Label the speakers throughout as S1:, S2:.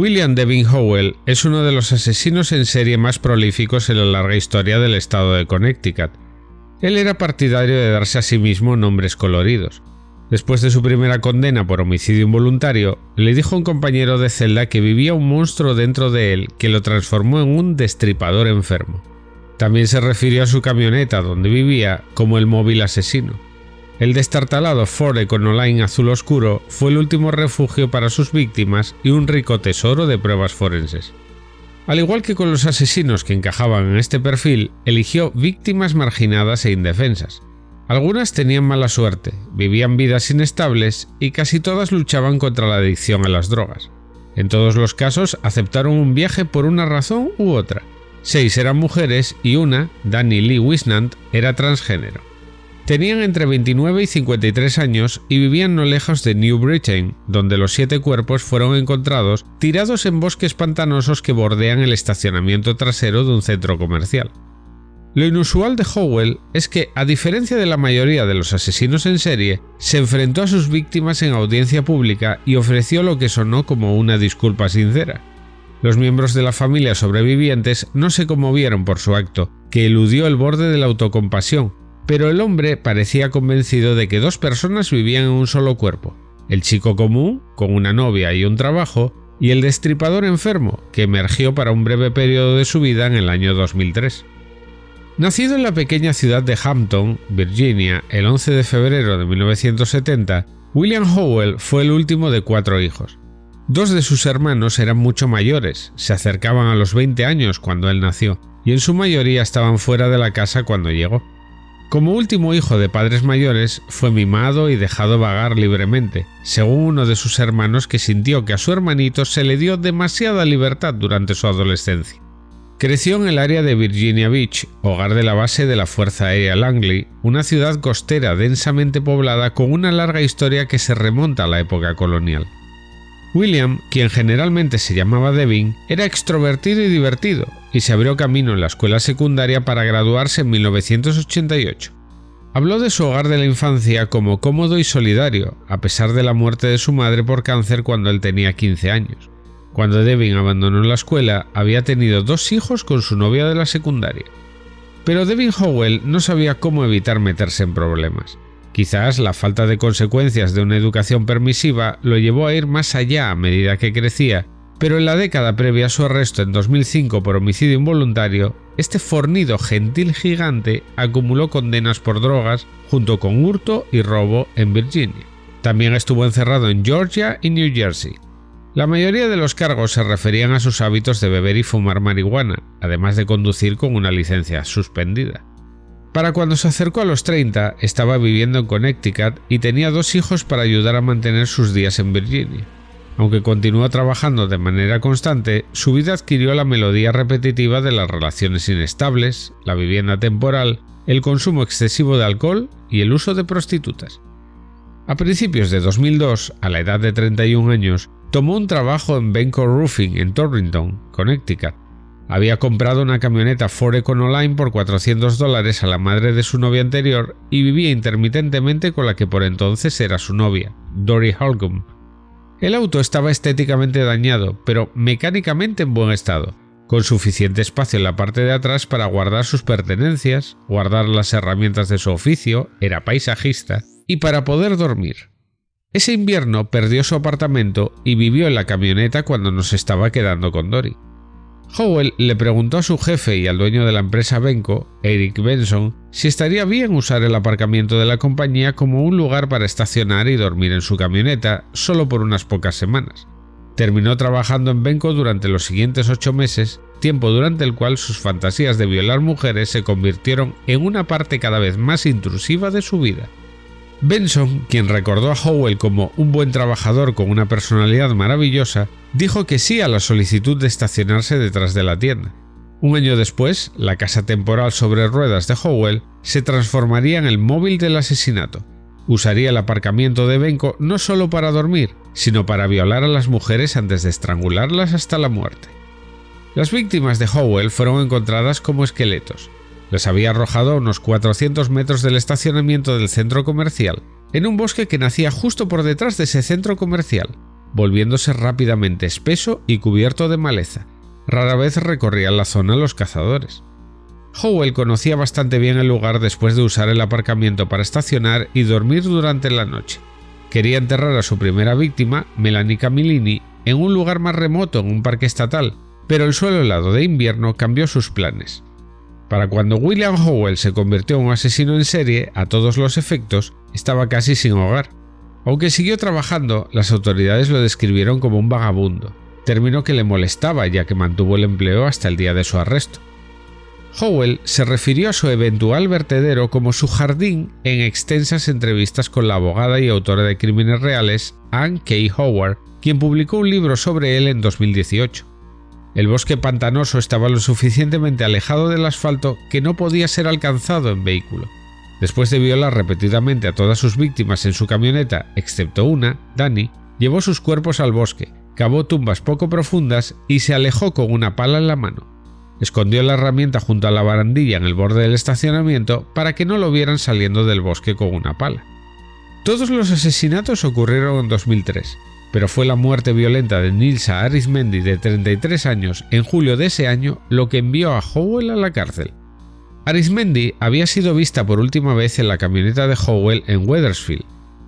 S1: William Devin Howell es uno de los asesinos en serie más prolíficos en la larga historia del estado de Connecticut. Él era partidario de darse a sí mismo nombres coloridos. Después de su primera condena por homicidio involuntario, le dijo a un compañero de celda que vivía un monstruo dentro de él que lo transformó en un destripador enfermo. También se refirió a su camioneta donde vivía como el móvil asesino. El destartalado Ford Econoline azul oscuro fue el último refugio para sus víctimas y un rico tesoro de pruebas forenses. Al igual que con los asesinos que encajaban en este perfil, eligió víctimas marginadas e indefensas. Algunas tenían mala suerte, vivían vidas inestables y casi todas luchaban contra la adicción a las drogas. En todos los casos aceptaron un viaje por una razón u otra. Seis eran mujeres y una, Danny Lee Wisnant, era transgénero. Tenían entre 29 y 53 años y vivían no lejos de New Britain, donde los siete cuerpos fueron encontrados tirados en bosques pantanosos que bordean el estacionamiento trasero de un centro comercial. Lo inusual de Howell es que, a diferencia de la mayoría de los asesinos en serie, se enfrentó a sus víctimas en audiencia pública y ofreció lo que sonó como una disculpa sincera. Los miembros de la familia sobrevivientes no se conmovieron por su acto, que eludió el borde de la autocompasión, pero el hombre parecía convencido de que dos personas vivían en un solo cuerpo, el chico común, con una novia y un trabajo, y el destripador enfermo, que emergió para un breve periodo de su vida en el año 2003. Nacido en la pequeña ciudad de Hampton, Virginia, el 11 de febrero de 1970, William Howell fue el último de cuatro hijos. Dos de sus hermanos eran mucho mayores, se acercaban a los 20 años cuando él nació, y en su mayoría estaban fuera de la casa cuando llegó. Como último hijo de padres mayores, fue mimado y dejado vagar libremente, según uno de sus hermanos que sintió que a su hermanito se le dio demasiada libertad durante su adolescencia. Creció en el área de Virginia Beach, hogar de la base de la Fuerza Aérea Langley, una ciudad costera densamente poblada con una larga historia que se remonta a la época colonial. William, quien generalmente se llamaba Devin, era extrovertido y divertido, y se abrió camino en la escuela secundaria para graduarse en 1988. Habló de su hogar de la infancia como cómodo y solidario, a pesar de la muerte de su madre por cáncer cuando él tenía 15 años. Cuando Devin abandonó la escuela, había tenido dos hijos con su novia de la secundaria. Pero Devin Howell no sabía cómo evitar meterse en problemas. Quizás la falta de consecuencias de una educación permisiva lo llevó a ir más allá a medida que crecía, pero en la década previa a su arresto en 2005 por homicidio involuntario, este fornido gentil gigante acumuló condenas por drogas junto con hurto y robo en Virginia. También estuvo encerrado en Georgia y New Jersey. La mayoría de los cargos se referían a sus hábitos de beber y fumar marihuana, además de conducir con una licencia suspendida. Para cuando se acercó a los 30, estaba viviendo en Connecticut y tenía dos hijos para ayudar a mantener sus días en Virginia. Aunque continuó trabajando de manera constante, su vida adquirió la melodía repetitiva de las relaciones inestables, la vivienda temporal, el consumo excesivo de alcohol y el uso de prostitutas. A principios de 2002, a la edad de 31 años, tomó un trabajo en Benco Roofing en Torrington, Connecticut, había comprado una camioneta Ford Econoline por 400 dólares a la madre de su novia anterior y vivía intermitentemente con la que por entonces era su novia, Dory Holcomb. El auto estaba estéticamente dañado, pero mecánicamente en buen estado, con suficiente espacio en la parte de atrás para guardar sus pertenencias, guardar las herramientas de su oficio, era paisajista, y para poder dormir. Ese invierno perdió su apartamento y vivió en la camioneta cuando nos estaba quedando con Dory. Howell le preguntó a su jefe y al dueño de la empresa Benco, Eric Benson, si estaría bien usar el aparcamiento de la compañía como un lugar para estacionar y dormir en su camioneta solo por unas pocas semanas. Terminó trabajando en Benco durante los siguientes ocho meses, tiempo durante el cual sus fantasías de violar mujeres se convirtieron en una parte cada vez más intrusiva de su vida. Benson, quien recordó a Howell como un buen trabajador con una personalidad maravillosa, dijo que sí a la solicitud de estacionarse detrás de la tienda. Un año después, la casa temporal sobre ruedas de Howell se transformaría en el móvil del asesinato. Usaría el aparcamiento de Benko no solo para dormir, sino para violar a las mujeres antes de estrangularlas hasta la muerte. Las víctimas de Howell fueron encontradas como esqueletos, les había arrojado a unos 400 metros del estacionamiento del centro comercial, en un bosque que nacía justo por detrás de ese centro comercial. volviéndose rápidamente espeso y cubierto de maleza. Rara vez recorrían la zona los cazadores. Howell conocía bastante bien el lugar después de usar el aparcamiento para estacionar y dormir durante la noche. Quería enterrar a su primera víctima, Melanie Camillini, en un lugar más remoto en un parque estatal, pero el suelo helado de invierno cambió sus planes. Para cuando William Howell se convirtió en un asesino en serie, a todos los efectos, estaba casi sin hogar. Aunque siguió trabajando, las autoridades lo describieron como un vagabundo, término que le molestaba ya que mantuvo el empleo hasta el día de su arresto. Howell se refirió a su eventual vertedero como su jardín en extensas entrevistas con la abogada y autora de crímenes reales Anne K. Howard, quien publicó un libro sobre él en 2018. El bosque pantanoso estaba lo suficientemente alejado del asfalto que no podía ser alcanzado en vehículo. Después de violar repetidamente a todas sus víctimas en su camioneta, excepto una, Danny, llevó sus cuerpos al bosque, cavó tumbas poco profundas y se alejó con una pala en la mano. Escondió la herramienta junto a la barandilla en el borde del estacionamiento para que no lo vieran saliendo del bosque con una pala. Todos los asesinatos ocurrieron en 2003, pero fue la muerte violenta de Nilsa Arismendi de 33 años en julio de ese año lo que envió a Howell a la cárcel. Arismendi había sido vista por última vez en la camioneta de Howell en Wethersfield.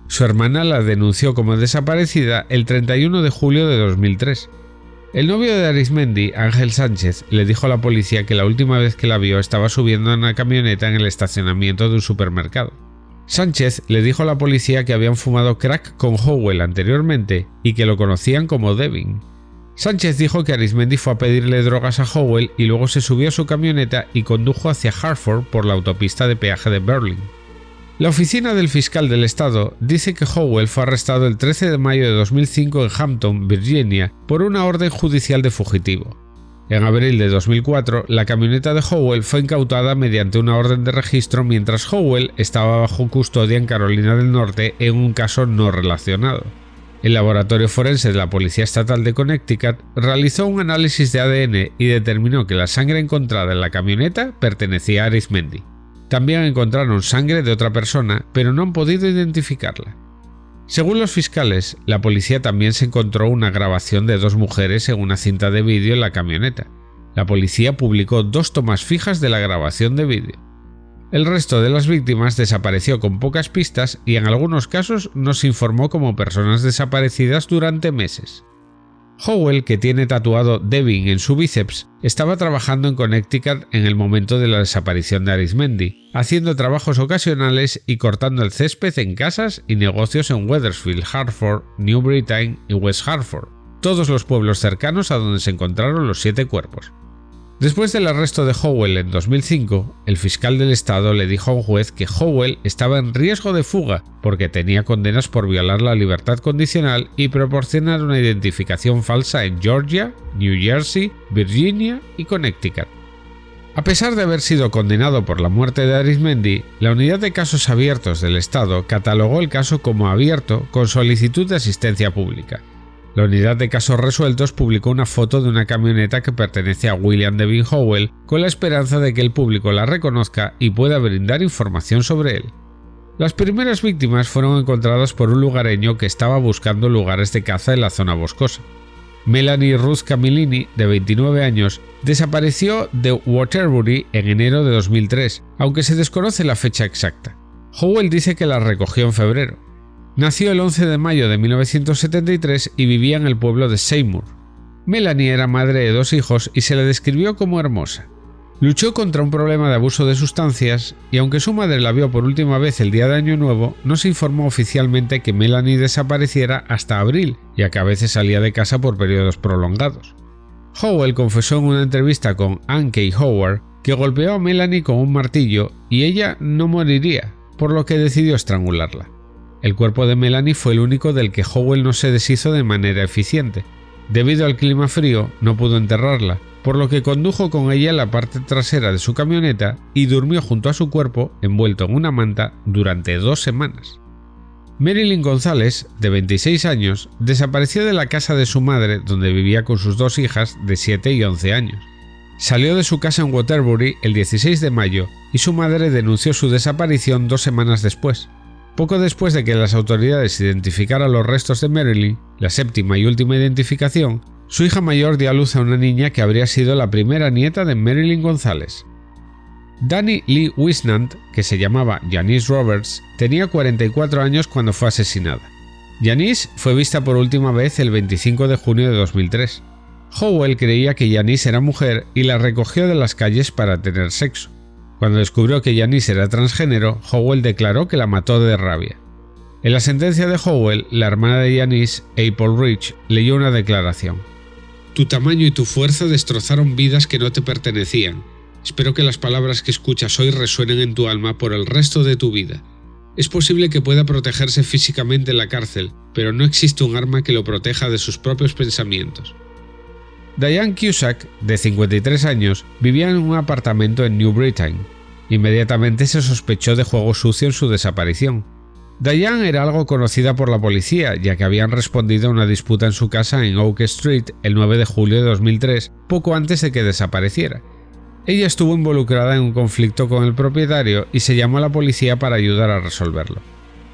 S1: Su hermana la denunció como desaparecida el 31 de julio de 2003 el novio de Arismendi, Ángel Sánchez, le dijo a la policía que la última vez que la vio estaba subiendo en una camioneta en el estacionamiento de un supermercado. Sánchez le dijo a la policía que habían fumado crack con Howell anteriormente y que lo conocían como Devin. Sánchez dijo que Arismendi fue a pedirle drogas a Howell y luego se subió a su camioneta y condujo hacia Hartford por la autopista de peaje de Berlin. La oficina del fiscal del estado dice que Howell fue arrestado el 13 de mayo de 2005 en Hampton, Virginia, por una orden judicial de fugitivo. En abril de 2004, la camioneta de Howell fue incautada mediante una orden de registro mientras Howell estaba bajo custodia en Carolina del Norte en un caso no relacionado. El laboratorio forense de la Policía Estatal de Connecticut realizó un análisis de ADN y determinó que la sangre encontrada en la camioneta pertenecía a Arismendi. También encontraron sangre de otra persona, pero no han podido identificarla. Según los fiscales, la policía también se encontró una grabación de dos mujeres en una cinta de vídeo en la camioneta. La policía publicó dos tomas fijas de la grabación de vídeo. El resto de las víctimas desapareció con pocas pistas y en algunos casos no se informó como personas desaparecidas durante meses. Howell, que tiene tatuado Devin en su bíceps, estaba trabajando en Connecticut en el momento de la desaparición de Arismendi, haciendo trabajos ocasionales y cortando el césped en casas y negocios en Wethersfield, Hartford, New Britain y West Hartford, todos los pueblos cercanos a donde se encontraron los siete cuerpos. Después del arresto de Howell en 2005, el fiscal del estado le dijo a un juez que Howell estaba en riesgo de fuga porque tenía condenas por violar la libertad condicional y proporcionar una identificación falsa en Georgia, New Jersey, Virginia y Connecticut. A pesar de haber sido condenado por la muerte de Arismendi, la Unidad de Casos Abiertos del Estado catalogó el caso como abierto con solicitud de asistencia pública. La unidad de casos resueltos publicó una foto de una camioneta que pertenece a William Devin Howell con la esperanza de que el público la reconozca y pueda brindar información sobre él. Las primeras víctimas fueron encontradas por un lugareño que estaba buscando lugares de caza en la zona boscosa. Melanie Ruth Camillini, de 29 años, desapareció de Waterbury en enero de 2003, aunque se desconoce la fecha exacta. Howell dice que la recogió en febrero. Nació el 11 de mayo de 1973 y vivía en el pueblo de Seymour. Melanie era madre de dos hijos y se le describió como hermosa. Luchó contra un problema de abuso de sustancias y aunque su madre la vio por última vez el día de Año Nuevo, no se informó oficialmente que Melanie desapareciera hasta abril, ya que a veces salía de casa por periodos prolongados. Howell confesó en una entrevista con Anne K. Howard que golpeó a Melanie con un martillo y ella no moriría, por lo que decidió estrangularla. El cuerpo de Melanie fue el único del que Howell no se deshizo de manera eficiente. Debido al clima frío, no pudo enterrarla, por lo que condujo con ella la parte trasera de su camioneta y durmió junto a su cuerpo, envuelto en una manta, durante dos semanas. Marilyn González, de 26 años, desapareció de la casa de su madre donde vivía con sus dos hijas de 7 y 11 años. Salió de su casa en Waterbury el 16 de mayo y su madre denunció su desaparición dos semanas después. Poco después de que las autoridades identificaran los restos de Marilyn, la séptima y última identificación, su hija mayor dio a luz a una niña que habría sido la primera nieta de Marilyn González. Danny Lee Wisnant, que se llamaba Janice Roberts, tenía 44 años cuando fue asesinada. Janice fue vista por última vez el 25 de junio de 2003. Howell creía que Janice era mujer y la recogió de las calles para tener sexo. Cuando descubrió que Janice era transgénero, Howell declaró que la mató de rabia. En la sentencia de Howell, la hermana de Janice, April Rich, leyó una declaración. Tu tamaño y tu fuerza destrozaron vidas que no te pertenecían. Espero que las palabras que escuchas hoy resuenen en tu alma por el resto de tu vida. Es posible que pueda protegerse físicamente en la cárcel, pero no existe un arma que lo proteja de sus propios pensamientos. Diane Cusack, de 53 años, vivía en un apartamento en New Britain. Inmediatamente se sospechó de juego sucio en su desaparición. Diane era algo conocida por la policía, ya que habían respondido a una disputa en su casa en Oak Street el 9 de julio de 2003, poco antes de que desapareciera. Ella estuvo involucrada en un conflicto con el propietario y se llamó a la policía para ayudar a resolverlo.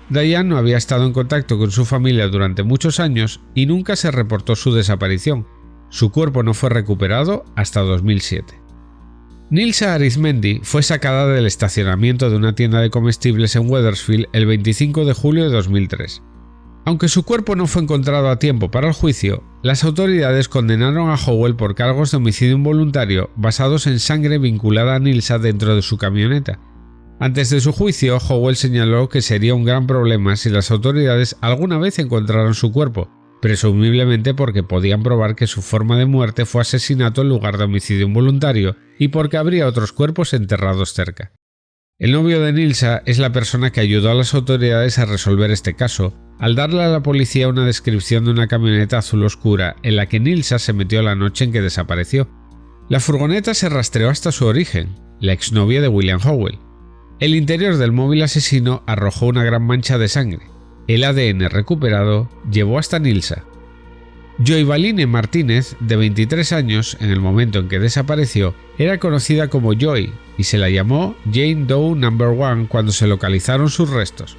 S1: Diane no había estado en contacto con su familia durante muchos años y nunca se reportó su desaparición, su cuerpo no fue recuperado hasta 2007. Nilsa Arizmendi fue sacada del estacionamiento de una tienda de comestibles en Wethersfield el 25 de julio de 2003. Aunque su cuerpo no fue encontrado a tiempo para el juicio, las autoridades condenaron a Howell por cargos de homicidio involuntario basados en sangre vinculada a Nilsa dentro de su camioneta. Antes de su juicio, Howell señaló que sería un gran problema si las autoridades alguna vez encontraran su cuerpo, presumiblemente porque podían probar que su forma de muerte fue asesinato en lugar de homicidio involuntario y porque habría otros cuerpos enterrados cerca. El novio de Nilsa es la persona que ayudó a las autoridades a resolver este caso, al darle a la policía una descripción de una camioneta azul oscura en la que Nilsa se metió la noche en que desapareció. La furgoneta se rastreó hasta su origen, la exnovia de William Howell. El interior del móvil asesino arrojó una gran mancha de sangre, el ADN recuperado llevó hasta Nilsa. Joy Martínez, de 23 años en el momento en que desapareció, era conocida como Joy y se la llamó Jane Doe No. 1 cuando se localizaron sus restos.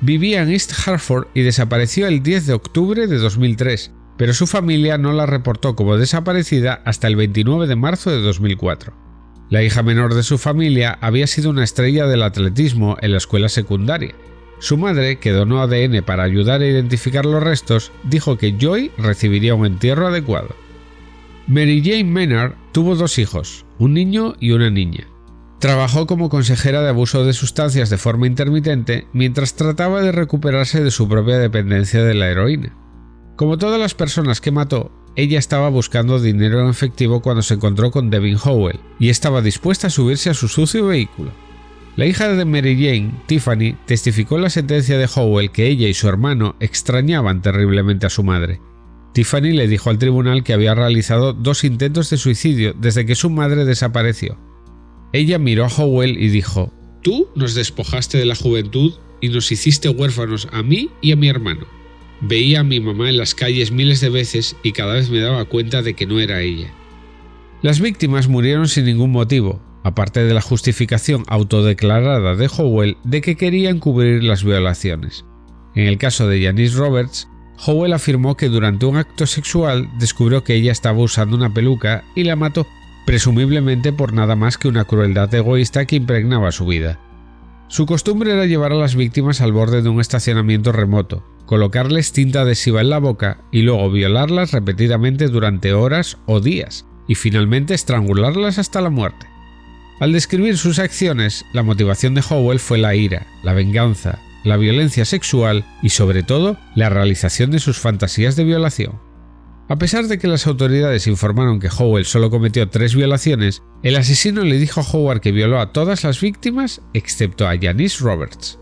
S1: Vivía en East Hartford y desapareció el 10 de octubre de 2003, pero su familia no la reportó como desaparecida hasta el 29 de marzo de 2004. La hija menor de su familia había sido una estrella del atletismo en la escuela secundaria su madre, que donó ADN para ayudar a identificar los restos, dijo que Joy recibiría un entierro adecuado. Mary Jane Menard tuvo dos hijos, un niño y una niña. Trabajó como consejera de abuso de sustancias de forma intermitente mientras trataba de recuperarse de su propia dependencia de la heroína. Como todas las personas que mató, ella estaba buscando dinero en efectivo cuando se encontró con Devin Howell y estaba dispuesta a subirse a su sucio vehículo. La hija de Mary Jane, Tiffany, testificó en la sentencia de Howell que ella y su hermano extrañaban terriblemente a su madre. Tiffany le dijo al tribunal que había realizado dos intentos de suicidio desde que su madre desapareció. Ella miró a Howell y dijo, Tú nos despojaste de la juventud y nos hiciste huérfanos a mí y a mi hermano. Veía a mi mamá en las calles miles de veces y cada vez me daba cuenta de que no era ella. Las víctimas murieron sin ningún motivo, aparte de la justificación autodeclarada de Howell de que quería encubrir las violaciones. En el caso de Janice Roberts, Howell afirmó que durante un acto sexual descubrió que ella estaba usando una peluca y la mató, presumiblemente por nada más que una crueldad egoísta que impregnaba su vida. Su costumbre era llevar a las víctimas al borde de un estacionamiento remoto, colocarles tinta adhesiva en la boca y luego violarlas repetidamente durante horas o días, y finalmente estrangularlas hasta la muerte. Al describir sus acciones, la motivación de Howell fue la ira, la venganza, la violencia sexual y sobre todo la realización de sus fantasías de violación. A pesar de que las autoridades informaron que Howell solo cometió tres violaciones, el asesino le dijo a Howard que violó a todas las víctimas excepto a Janice Roberts.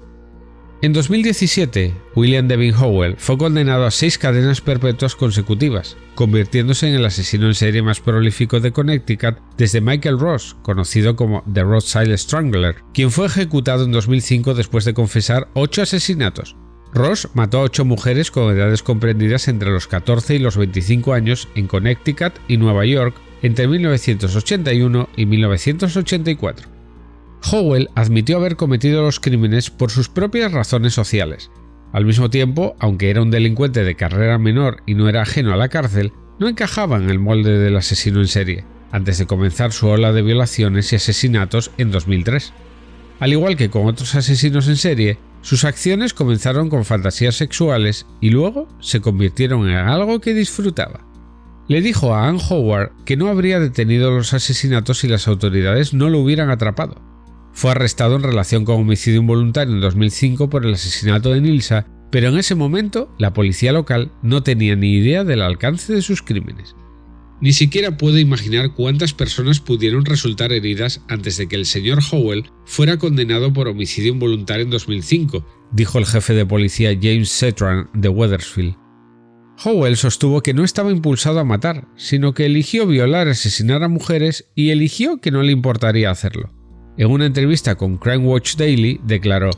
S1: En 2017, William Devin Howell fue condenado a seis cadenas perpetuas consecutivas, convirtiéndose en el asesino en serie más prolífico de Connecticut desde Michael Ross, conocido como The Rothschild Strangler, quien fue ejecutado en 2005 después de confesar ocho asesinatos. Ross mató a ocho mujeres con edades comprendidas entre los 14 y los 25 años en Connecticut y Nueva York entre 1981 y 1984. Howell admitió haber cometido los crímenes por sus propias razones sociales. Al mismo tiempo, aunque era un delincuente de carrera menor y no era ajeno a la cárcel, no encajaba en el molde del asesino en serie, antes de comenzar su ola de violaciones y asesinatos en 2003. Al igual que con otros asesinos en serie, sus acciones comenzaron con fantasías sexuales y luego se convirtieron en algo que disfrutaba. Le dijo a Anne Howard que no habría detenido los asesinatos si las autoridades no lo hubieran atrapado. Fue arrestado en relación con homicidio involuntario en 2005 por el asesinato de Nilsa, pero en ese momento la policía local no tenía ni idea del alcance de sus crímenes. Ni siquiera puedo imaginar cuántas personas pudieron resultar heridas antes de que el señor Howell fuera condenado por homicidio involuntario en 2005, dijo el jefe de policía James Setran de Wethersfield. Howell sostuvo que no estaba impulsado a matar, sino que eligió violar y asesinar a mujeres y eligió que no le importaría hacerlo. En una entrevista con Crime Watch Daily declaró,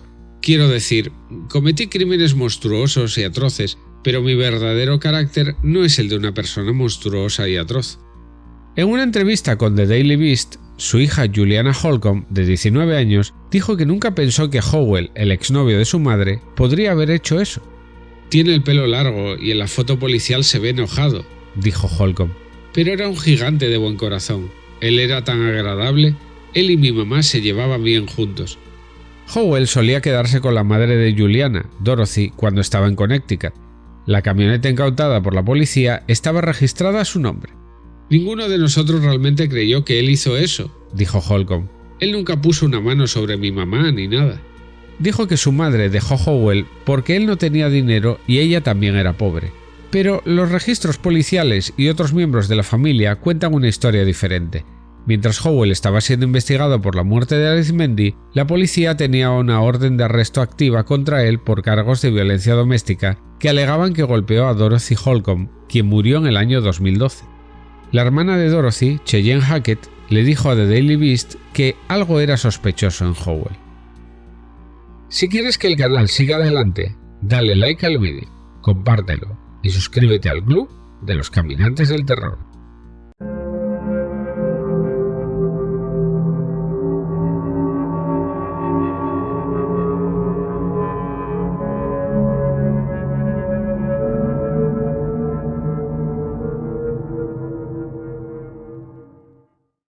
S1: Quiero decir, cometí crímenes monstruosos y atroces, pero mi verdadero carácter no es el de una persona monstruosa y atroz. En una entrevista con The Daily Beast, su hija Juliana Holcomb, de 19 años, dijo que nunca pensó que Howell, el exnovio de su madre, podría haber hecho eso. Tiene el pelo largo y en la foto policial se ve enojado, dijo Holcomb. Pero era un gigante de buen corazón. Él era tan agradable. Él y mi mamá se llevaban bien juntos. Howell solía quedarse con la madre de Juliana, Dorothy, cuando estaba en Connecticut. La camioneta incautada por la policía estaba registrada a su nombre. Ninguno de nosotros realmente creyó que él hizo eso, dijo Holcomb. Él nunca puso una mano sobre mi mamá ni nada dijo que su madre dejó Howell porque él no tenía dinero y ella también era pobre. Pero los registros policiales y otros miembros de la familia cuentan una historia diferente. Mientras Howell estaba siendo investigado por la muerte de Arizmendi, la policía tenía una orden de arresto activa contra él por cargos de violencia doméstica que alegaban que golpeó a Dorothy Holcomb, quien murió en el año 2012. La hermana de Dorothy, Cheyenne Hackett, le dijo a The Daily Beast que algo era sospechoso en Howell. Si quieres que el canal siga adelante, dale like al vídeo, compártelo y suscríbete al club de los caminantes del terror.